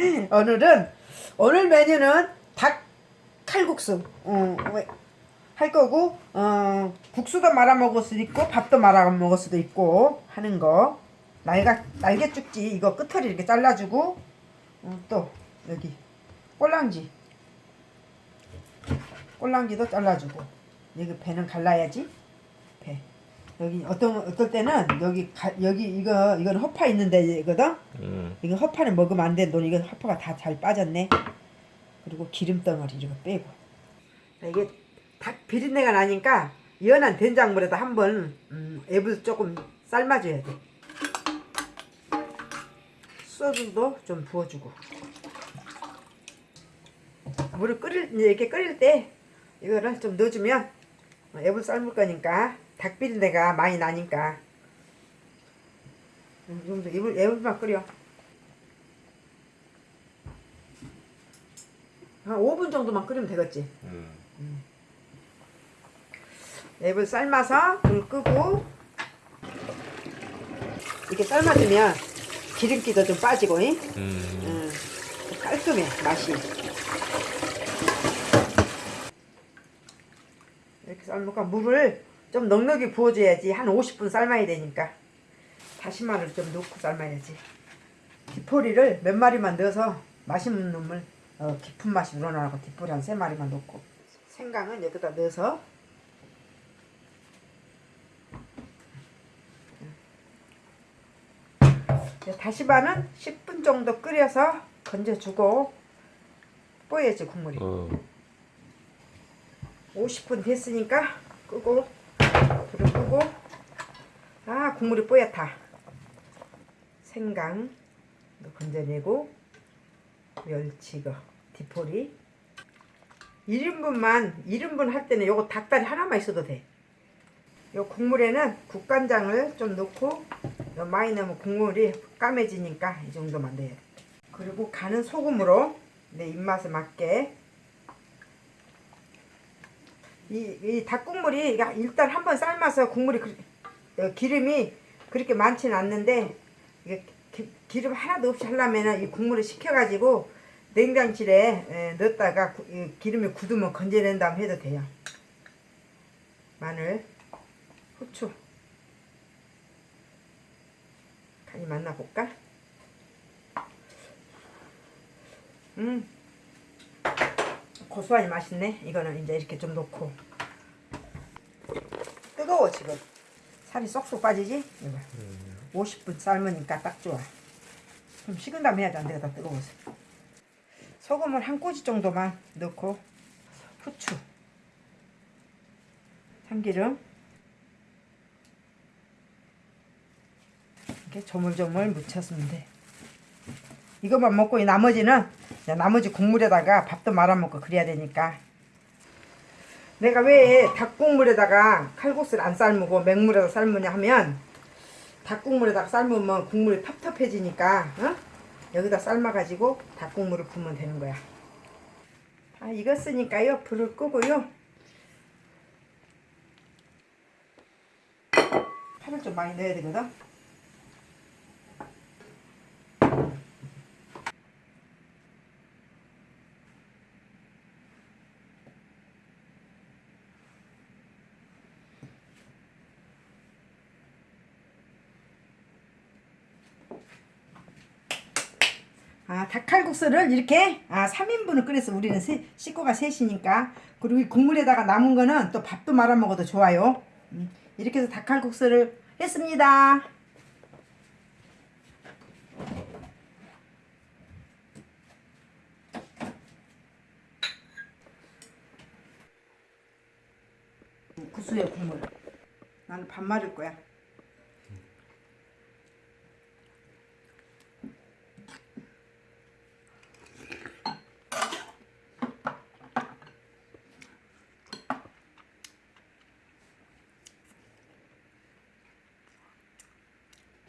오늘은 오늘 메뉴는 닭 칼국수. 어, 왜- 할 거고 어, 국수도 말아 먹을 수도 있고 밥도 말아 먹을 수도 있고 하는 거. 날가 날개 쭉지. 이거 끝을 이렇게 잘라주고 어, 또 여기 꼴랑지. 꼴랑지도 잘라주고. 여기 배는 갈라야지. 배 여기 어떤 어떨 때는 여기 가, 여기 이거 이거는 허파 있는데 이거든 음. 이거 허파는 먹으면 안 돼. 너 이거 허파가 다 잘 빠졌네. 그리고 기름 덩어리 이거 빼고. 이게 닭 비린내가 나니까 연한 된장물에다 한번 음, 앱을 조금 삶아줘야 돼. 소주도 좀 부어주고. 물을 끓일 이렇게 끓일 때 이거를 좀 넣어주면 앱을 삶을 거니까 닭 비린내가 많이 나니까. 음, 좀더 앱을 앱을만 끓여. 한 5분 정도만 끓이면 되겠지. 음. 앱을 삶아서 불 끄고 이렇게 삶아주면 기름기도 좀 빠지고 잉? 음. 음, 깔끔해 맛이 이렇게 삶으니까 물을 좀 넉넉히 부어줘야지 한 50분 삶아야 되니까. 다시마를 좀 넣고 삶아야지. 디포리를 몇 마리만 넣어서 맛있는 놈을 어, 깊은 맛이 우러나고 디포리 한세 마리만 넣고 생강은 여기다 넣어서. 다시마는 10분 정도 끓여서 건져주고 뽀야지 국물이. 어. 50분 됐으니까 끄고 불을 끄고 아 국물이 뽀얗다 생강 건져내고 멸치거 디포리 1인분만 1인분 할 때는 요거 닭다리 하나만 있어도 돼. 요 국물에는 국간장을 좀 넣고 요 많이 넣으면 국물이 까매지니까 이 정도만 넣어야 돼. 그리고 간은 소금으로 내 입맛에 맞게 이, 이 닭국물이 일단 한번 삶아서 국물이 그, 어, 기름이 그렇게 많지는 않는데 이게 기, 기름 하나도 없이 하려면 이 국물을 식혀가지고 냉장실에 에, 넣었다가 구- 이 기름이 굳으면 건져낸 다음 해도 돼요. 마늘, 후추 간이 맞나 볼까? 음 고소하니 맛있네. 이거는 이제 이렇게 좀 넣고 뜨거워 지금 살이 쏙쏙 빠지지? 이거 50분 삶으니까 딱 좋아. 좀 식은 다음에 해야지 안 되겠다 뜨거워서. 소금을 한 꼬지 정도만 넣고 후추, 참기름 이렇게 조물조물 묻혀주면 돼. 이것만 먹고 이 나머지는 나머지 국물에다가 밥도 말아 먹고 그래야 되니까. 내가 왜 닭국물에다가 칼국수를 안 삶고 맹물에다 삶으냐 하면 닭국물에다가 삶으면 국물이 텁텁해지니까 어? 여기다 삶아가지고 닭국물을 부으면 되는 거야. 다 익었으니까요. 불을 끄고요. 파를 좀 많이 넣어야 되거든 아, 닭칼국수를 이렇게 아, 3인분을 끓여서 우리는 세, 식구가 셋이니까 그리고 이 국물에다가 남은 거는 또 밥도 말아 먹어도 좋아요. 음, 이렇게 해서 닭칼국수를 했습니다. 국수에 국물. 나는 밥 말을 거야.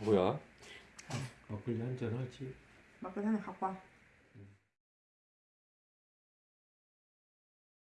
뭐야? 막걸리 한 잔 하지. 막걸리 하나 갖고 와.